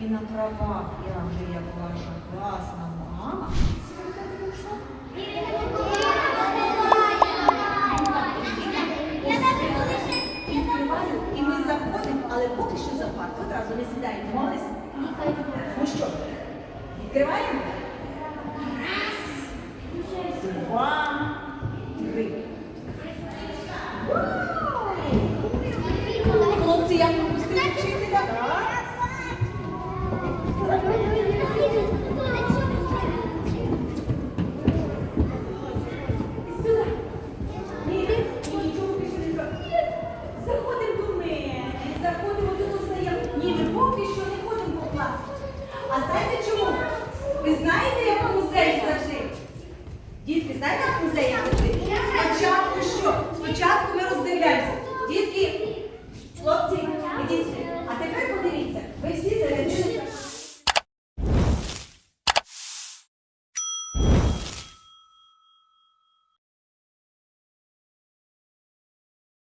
і на правах я вже як ваша класна мама. І ми заходимо, але поки що за парк. Одразу не сідаємо, молись. Ну що, відкриваємо? Раз, два, три. Хлопці, як ви А знаєте чому? Ви знаєте, як у музеї завжди? Дітки, знаєте, як в музеї завжди?